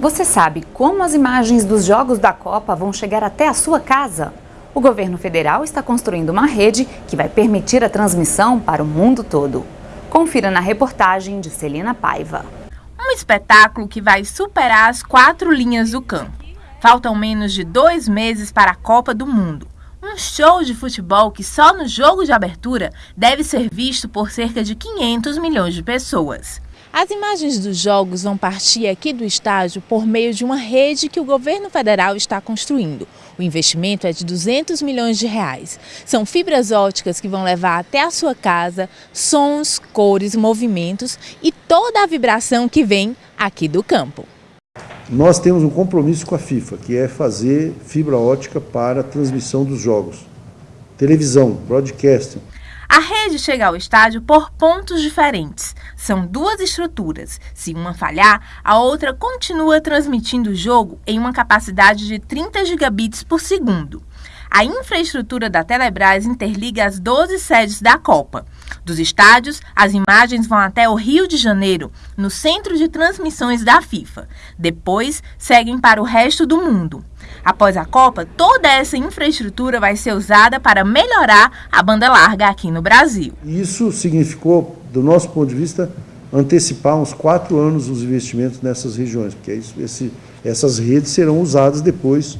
Você sabe como as imagens dos Jogos da Copa vão chegar até a sua casa? O governo federal está construindo uma rede que vai permitir a transmissão para o mundo todo. Confira na reportagem de Celina Paiva. Um espetáculo que vai superar as quatro linhas do campo. Faltam menos de dois meses para a Copa do Mundo. Um show de futebol que só no jogo de abertura deve ser visto por cerca de 500 milhões de pessoas. As imagens dos jogos vão partir aqui do estádio por meio de uma rede que o governo federal está construindo. O investimento é de 200 milhões de reais. São fibras óticas que vão levar até a sua casa sons, cores, movimentos e toda a vibração que vem aqui do campo. Nós temos um compromisso com a FIFA, que é fazer fibra ótica para a transmissão dos jogos. Televisão, broadcasting. A rede chega ao estádio por pontos diferentes. São duas estruturas. Se uma falhar, a outra continua transmitindo o jogo em uma capacidade de 30 gigabits por segundo. A infraestrutura da Telebrás interliga as 12 sedes da Copa. Dos estádios, as imagens vão até o Rio de Janeiro, no centro de transmissões da FIFA. Depois, seguem para o resto do mundo. Após a Copa, toda essa infraestrutura vai ser usada para melhorar a banda larga aqui no Brasil. Isso significou, do nosso ponto de vista, antecipar uns quatro anos os investimentos nessas regiões, porque isso, esse, essas redes serão usadas depois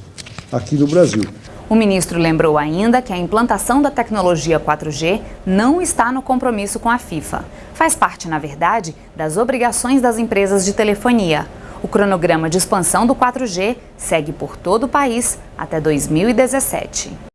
aqui no Brasil. O ministro lembrou ainda que a implantação da tecnologia 4G não está no compromisso com a FIFA. Faz parte, na verdade, das obrigações das empresas de telefonia. O cronograma de expansão do 4G segue por todo o país até 2017.